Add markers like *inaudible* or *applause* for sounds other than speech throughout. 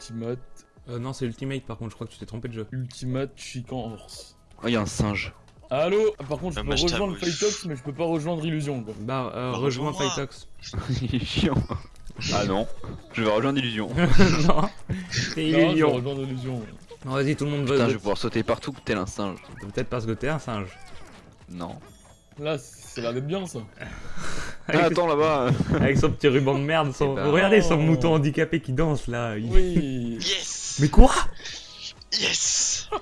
Ultimate. Euh, non, c'est Ultimate par contre, je crois que tu t'es trompé de jeu. Ultimate Chican Horse. Oh, il y a un singe. Allô Par contre, je peux rejoindre t'avoue, Fightox, mais je peux pas rejoindre Illusion, quoi. Bah, euh, Bah, rejoins rejoins-moi. Fightox. *laughs* il est chiant. Ah non, je vais rejoindre Illusion. *laughs* non, c'est Non, je vais Illusion. rejoindre Illusion. Non, vas-y, tout le monde veut. Putain, je vais pouvoir sauter partout tel un singe. Peut-être parce que t'es un singe. Non. Là, ça a l'air d'être bien, ça. *laughs* Ah, Avec, attends là-bas. *laughs* avec son petit ruban de merde. Son... Regardez son oh. mouton handicapé qui danse là. il- Oui. *laughs* Yes Mais quoi? Yes *laughs*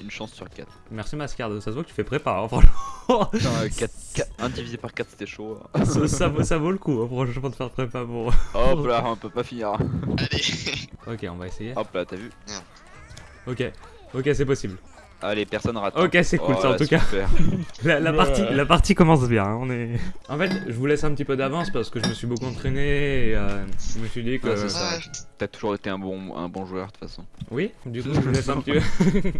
Une chance sur 4. Merci Mascarde, ça se voit que tu fais prépa, hein, franchement. Putain, 4, 1 divisé par 4 c'était chaud. hein. ça, ça vaut, ça vaut le coup, hein, franchement, de faire prépa pour. Hop là, on peut pas finir. Allez Ok, on va essayer. Hop là, t'as vu? Ok, ok, c'est possible. Allez, personne rate. Ok, c'est cool Oh ça en là, tout cas. *laughs* La, partie, la partie commence bien, hein, on est... En fait, je vous laisse un petit peu d'avance parce que je me suis beaucoup entraîné et euh, je me suis dit que... Ouais, c'est ça. T'as toujours été un bon, un bon joueur de toute façon. Oui, du coup, je vous laisse un petit *laughs* peu...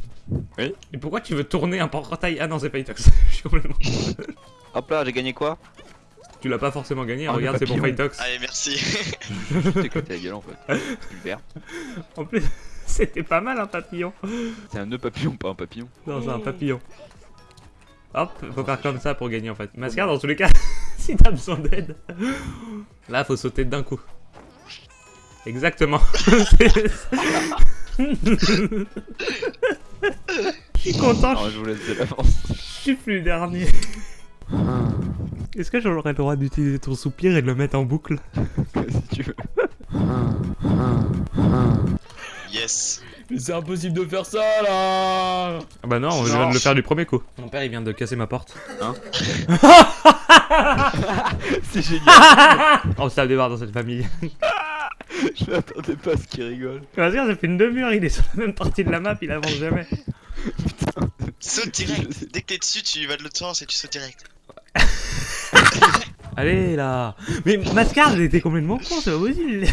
Oui. Et pourquoi tu veux tourner un portail? Ah non, c'est Fightox. *laughs* je suis complètement... Hop là, j'ai gagné quoi? Tu l'as pas forcément gagné, Ah, regarde, c'est pour. Fightox. Allez, merci Je t'ai éclaté la gueule en fait. Super. En plus, *laughs* c'était pas mal un papillon. C'est un nœud papillon, pas un papillon. Non, c'est un papillon. Hop, faut faire comme ça pour gagner en fait. Mascar, dans tous les cas, *laughs* si t'as besoin d'aide. Là, faut sauter d'un coup. Exactement. *laughs* Je suis content, je vous laisse de l'avance. je suis plus dernier. Est-ce que j'aurais le droit d'utiliser ton soupir et de le mettre en boucle? Si tu veux. Yes Mais c'est impossible de faire ça, là Ah Bah non, je viens de le faire du premier coup. Mon père, il vient de casser ma porte. *laughs* C'est génial. On se tape des barres dans cette famille. *laughs* je m'attendais pas à ce qu'il rigole. Mascar, ça fait une demi-heure, il est sur la même partie de la map, il avance jamais. Saute direct Dès que t'es dessus, tu vas de l'autre sens et tu sautes direct. *laughs* Allez là Mais Mascar, il était complètement con, c'est pas possible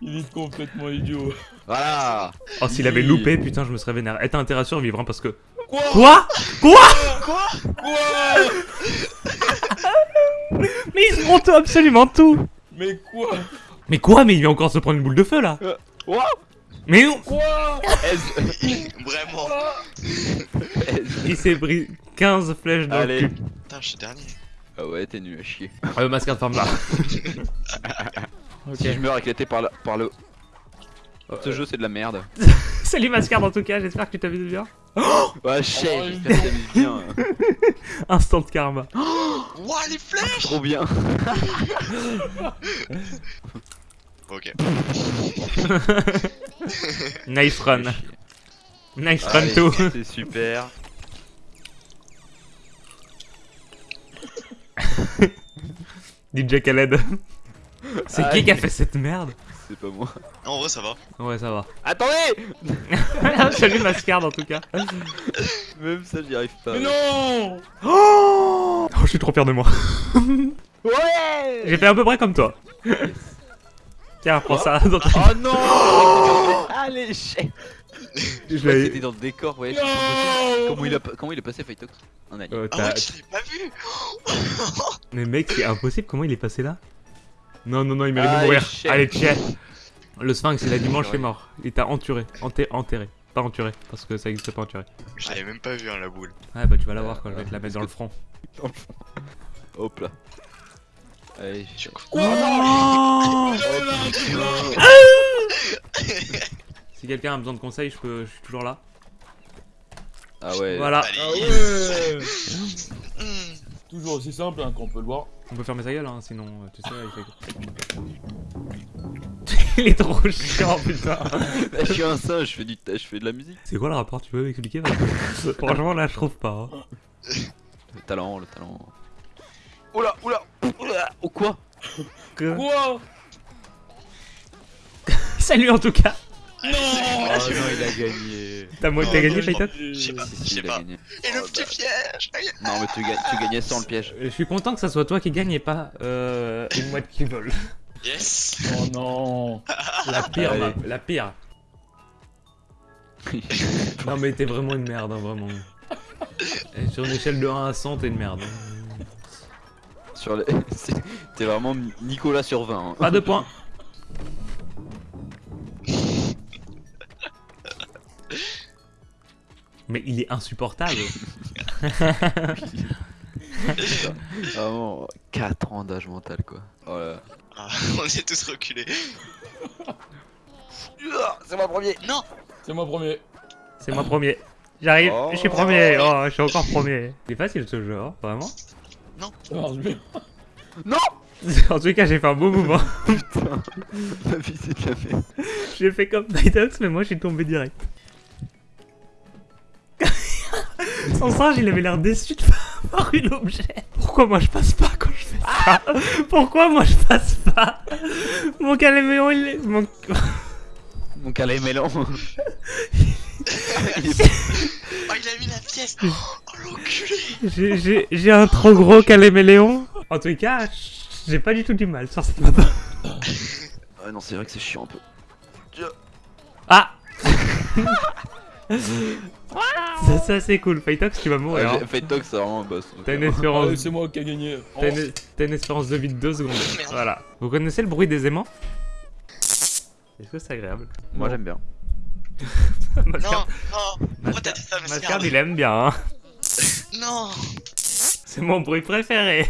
Il est complètement idiot. Voilà. Oh, s'il avait loupé, putain, je me serais vénère. Eh, t'as intérêt à survivre, hein, parce que... Quoi Quoi Quoi Quoi Quoi *laughs* Mais ils se montent absolument tout Mais quoi Mais quoi Mais il vient encore se prendre une boule de feu, là What Mais non Quoi *laughs* Vraiment Il s'est pris 15 flèches dans Allez. le cul. Putain, je suis dernier. Ah ouais, t'es nul à chier. Euh, Mascar, ferme là. *laughs* Si je meurs éclaté par, la, par le. Ce Euh, jeu c'est de la merde. *laughs* Salut Mascar, en tout cas, j'espère que tu t'amuses bien. Ouais, chef, Oh, j'espère que t'amuses bien. *laughs* Instant karma. Ouah, les flèches Trop bien. *laughs* Ok. Nice run. Nice run too. C'est super. DJ Khaled. C'est qui qui a fait cette merde C'est pas moi. En vrai, ça va. Ouais, ça va. Attendez *laughs* Salut Mascar, en tout cas. Même ça, j'y arrive pas. Mais non *gasps* Oh, je suis trop fier de moi. *laughs* Ouais J'ai fait à peu près comme toi. Tiens, prends ça. Dans ta- Oh non *gasps* Allez, chef Je Je crois que l'ai- c'était dans le décor, ouais. comment il a, pas- comment il est passé Fightox Un alien. Euh, Ah ouais, je l'ai pas vu Mais mec, c'est impossible. Comment il est passé là? Non, non, non, il mérite de mourir. Allez, chef. Le sphinx, il a dimanche, Enterré. est mort. Il t'a enturé. Enté- enterré. Pas enturé, parce que ça existe pas enturé. Je l'avais même pas vu, hein, la boule. Ouais, bah tu vas la voir quand je vais te la mettre dans le front. Hop là. Allez, je... Oh Oh, si quelqu'un a besoin de conseils, je, peux... je suis toujours là. Ah ouais. Voilà. Allez. Ah ouais Hmm. *laughs* Toujours aussi simple hein, qu'on peut le voir. On peut fermer sa gueule, hein, sinon, euh, tu sais, il fait... *laughs* il est trop chiant, putain. Là, *laughs* je suis un singe, je fais, du... je fais de la musique. C'est quoi le rapport Tu peux m'expliquer *laughs* Franchement, là, je trouve pas. hein. Le talent, le talent. Oula, oula, oula. Oh quoi? Que- Quoi? Salut en tout cas Oh non, il a gagné. T'as moi, Oh, t'as gagné, non, Payton Je sais pas, Si, je sais pas. Et le petit piège Aïe. Non, mais tu, gagnes, tu gagnais sans le piège. Je suis content que ça soit toi qui gagne et pas euh, une mouette qui vole. Yes Oh non La *laughs* pire, map, la pire. *laughs* Non mais t'es vraiment une merde, hein, vraiment. Et sur une échelle de 1 à 100, t'es une merde. hein. sur les... *laughs* c'est- T'es vraiment Nicolas sur 20. hein. Pas de points. Mais il est insupportable. *laughs* Vraiment, 4 ans d'âge mental quoi. Oh là. Ah, on est tous reculés. *laughs* C'est moi premier Non C'est moi premier. C'est moi premier. J'arrive, Oh. je suis premier. Oh, je suis encore premier. C'est facile ce jeu, hein, vraiment. Ça marche bien. Non *laughs* En tout cas, j'ai fait un beau mouvement. Putain, ma vie c'est de la merde. J'ai fait comme Nightox, mais moi je suis tombé direct. Son singe, il avait l'air déçu de *laughs* avoir eu l'objet. Pourquoi moi je passe pas quand je fais ça? Pourquoi moi je passe pas? Mon caléméon, il est... Mon... *laughs* Mon calais mélan. *laughs* Il est- Oh, il a mis la pièce Oh, l'enculé J'ai- un trop gros caléméléon. En tout cas, j'ai pas du tout du mal sur cette map. Ah non, c'est vrai que c'est chiant un peu. Ah *laughs* Ça, ça c'est cool. Fightox, tu vas mourir. hein. Ouais, Fate Talk, c'est vraiment un boss. T'as une espérance Allez, c'est moi qui ai gagné. Oh, T'as une, une espérance de vie de 2 secondes. Merde. Voilà. Vous connaissez le bruit des aimants? Est-ce que c'est agréable? Moi j'aime bien. *laughs* Non, Mascard, non Pourquoi t'as dit ça, Mascard, Mascard il aime bien. Hein. Non C'est mon bruit préféré.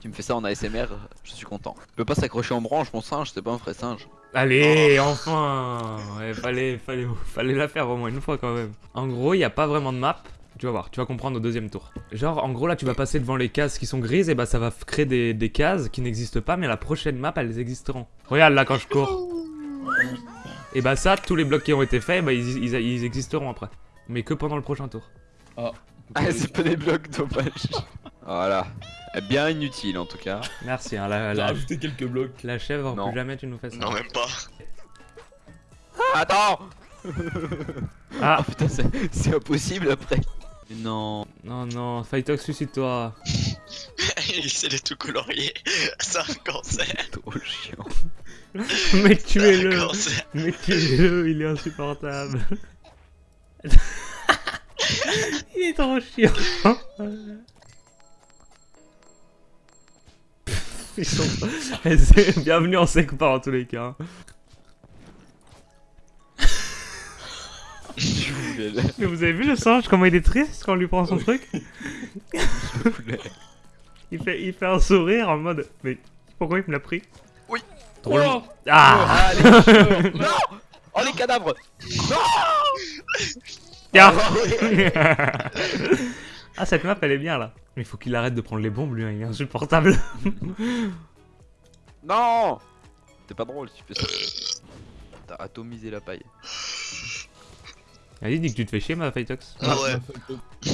Tu me fais ça en ASMR, je suis content. Il peut pas s'accrocher en branche, mon singe, c'est pas un vrai singe. Allez, enfin ouais, fallait, fallait, fallait la faire au moins une fois quand même. En gros, il n'y a pas vraiment de map. Tu vas voir, tu vas comprendre au deuxième tour. Genre, en gros, là, tu vas passer devant les cases qui sont grises, et bah ça va créer des, des cases qui n'existent pas, mais la prochaine map, elles existeront. Regarde là quand je cours. Et bah ça, tous les blocs qui ont été faits, bah ils, ils- existeront après. Mais que pendant le prochain tour. Ah. Ah, c'est pas des blocs, dommage. Voilà. Eh, Bien inutile en tout cas. Merci, hein, la, la, rajouté quelques blocs. la chèvre, Non. plus jamais tu nous fais ça. Non, même pas. Attends *laughs* Ah, Oh putain, c'est- c'est impossible après. Non. non, non, Fightox, suicide-toi. *laughs* il essaie de tout colorier. C'est un cancer. *laughs* Trop chiant. Mais tuez-le. Mais tuez-le, il est insupportable. il est trop chiant. Ils sont... *laughs* C'est- Bienvenue en secpa en tous les cas. *laughs* Mais vous avez vu le singe, comment il est triste quand on lui prend son truc? *laughs* Il fait, il fait un sourire en mode Mais pourquoi il me l'a pris? Oui. Trop. Oh. Ah. Ah, les. Non. Oh les cadavres. Tiens. Ah, Ah cette map elle est bien là. Mais il faut qu'il arrête de prendre les bombes lui, hein, il est insupportable. *laughs* Non C'est pas drôle, tu fais ça. T'as atomisé la paille. Vas-y dis que tu te fais chier ma Fightox. Ah ouais. *laughs*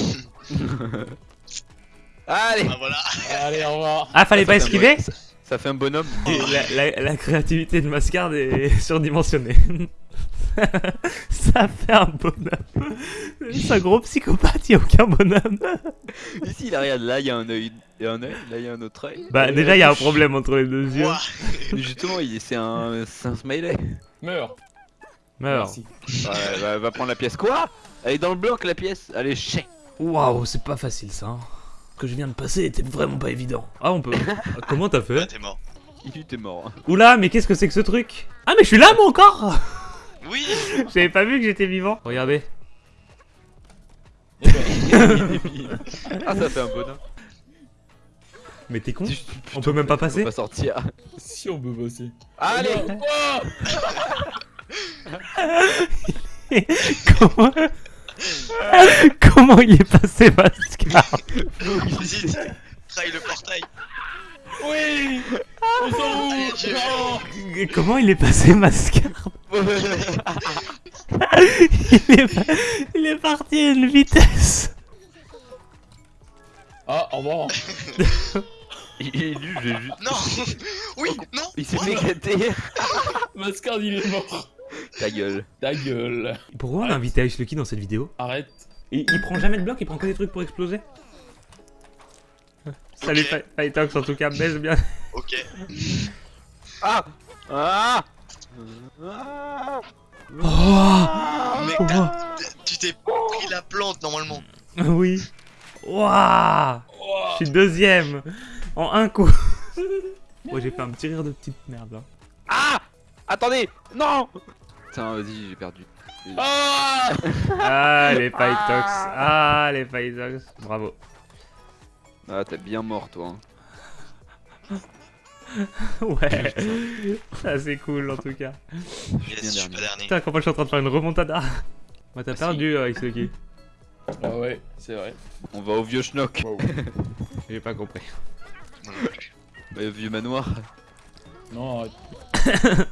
Allez Ah voilà. Allez, au revoir. Ah fallait pas Ça esquiver ça- Ça fait un bonhomme. Et la, la- la créativité de Mascard est *laughs* surdimensionnée. *laughs* Ça fait un bonhomme. C'est un gros psychopathe, y a aucun bonhomme. *laughs* Ici, là, regarde, là, il y a un œil et un œil, là, il y a un autre œil. Bah déjà il y a un problème entre les deux yeux. Justement, il- c'est un, c'est un smiley. Meurs. Meurs. Merci. Ouais, va, va prendre la pièce. Quoi? Elle est dans le bloc, la pièce. Allez, chien. Waouh, c'est pas facile ça. hein. Ce que je viens de passer était vraiment pas évident. Ah on peut. *laughs* Comment t'as Ah, fait? T'es mort. Il était mort. Oula, mais qu'est-ce que c'est que ce truc? Ah mais je suis là moi encore Oui J'avais pas vu que j'étais vivant. Regardez. Ah, ça fait un bonhomme. Mais t'es con On peut même pas On peut passer pas sortir. si on peut passer. Allez *laughs* Comment *laughs* Comment il est passé Mascar Vas-y, traille le portail. Oui On s'en Comment il est passé Mascar il, est pa- il est parti à une vitesse Ah, au revoir. *laughs* Il est nul, j'ai juste. Non Oui Non Il s'est fait éclater. *laughs* Mascard, il est mort. Ta gueule. Ta gueule. Pourquoi on a invité Ice Lucky dans cette vidéo Arrête. il, il prend jamais de bloc, il prend que des trucs pour exploser Salut Fightox en tout cas, baisse bien Ok. Ah Ah Oh Mec, t'as- tu t'es pris la plante normalement. *laughs* Oui Waouh Oh. Je suis deuxième En un coup Moi *laughs* j'ai fait un petit rire de petite merde là. Ah Attendez Non Putain, vas-y, j'ai perdu. Ah Ah, les Pytox. Ah, les Pytox. Bravo. Ah, t'es bien mort, toi. hein. *laughs* Ouais. *laughs* Ça, c'est cool en tout cas. Yes, bien je suis dernier. pas dernier. Putain, comment je suis en train de faire une remontada *laughs* Bah, t'as Ah, perdu, euh, Ixoki. Ah ouais, c'est vrai. On va au vieux schnock. J'ai pas compris. Bah, au vieux manoir. Non, arrête.